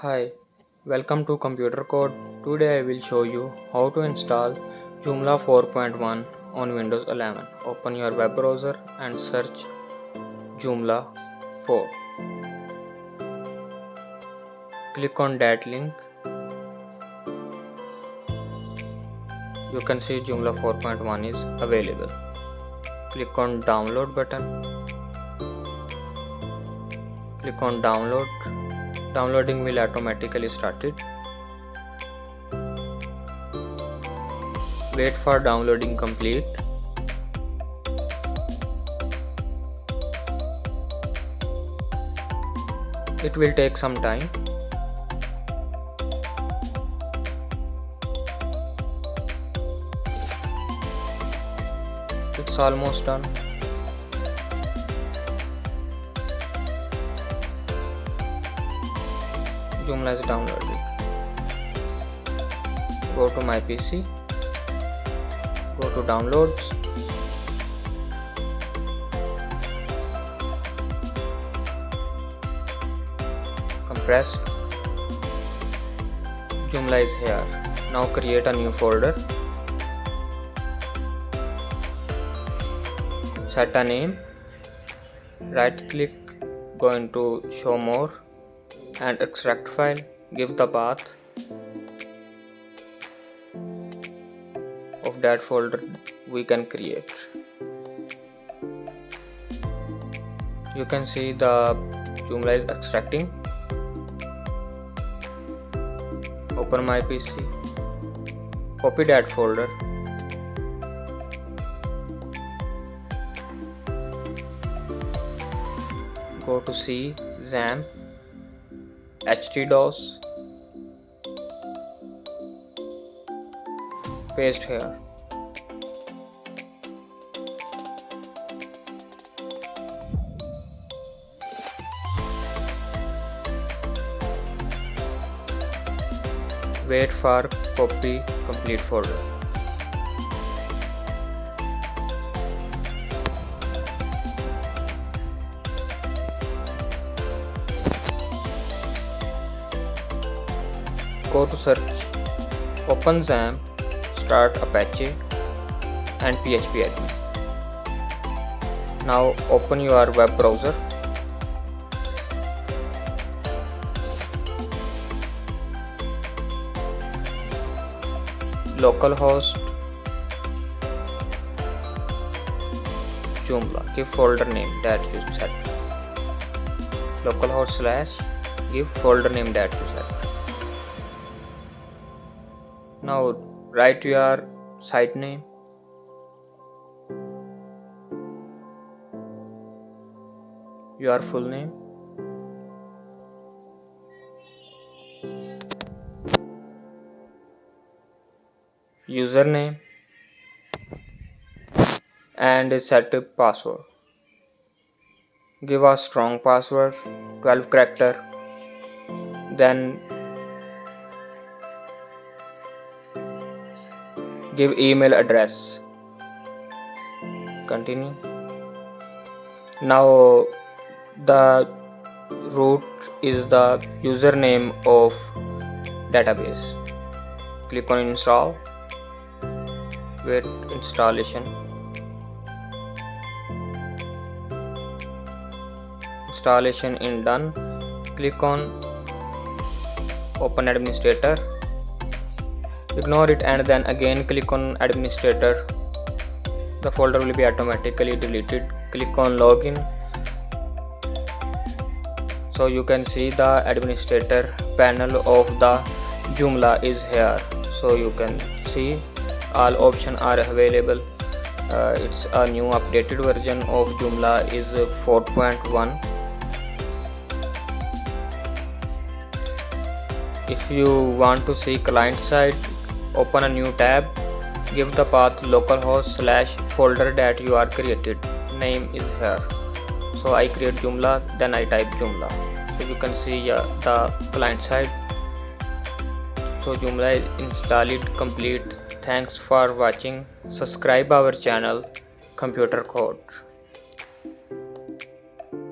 Hi, welcome to Computer Code. Today I will show you how to install Joomla 4.1 on Windows 11. Open your web browser and search Joomla 4. Click on that link. You can see Joomla 4.1 is available. Click on download button. Click on download downloading will automatically started. Wait for downloading complete. It will take some time. It's almost done Joomla is downloaded. Go to my PC. Go to downloads. Compress. Joomla is here. Now create a new folder. Set a name. Right click. Go into show more and extract file. Give the path of that folder we can create. You can see the Joomla is extracting. Open my PC copy that folder. Go to C XAMPP htdocs paste here. Wait for copy complete folder go to search open XAMPP start apache and php admin now open your web browser. Localhost. Joomla give folder name that you set. Localhost slash give folder name that you set now write your site name. Your full name. Username. And set password. Give a strong password. 12 character. Then give email address. Continue. Now the root is the username of database. Click on install wait installation. Installation in done. Click on open administrator ignore it and then again click on administrator. The folder will be automatically deleted. Click on login. So you can see the administrator panel of the Joomla is here. So you can see all options are available. Uh, it's a new updated version of Joomla is 4.1 if you want to see client side open a new tab. Give the path localhost slash folder that you are created. Name is here. So i create joomla then i type joomla. So you can see uh, the client side. So joomla is installed complete. Thanks for watching. Subscribe our channel computer code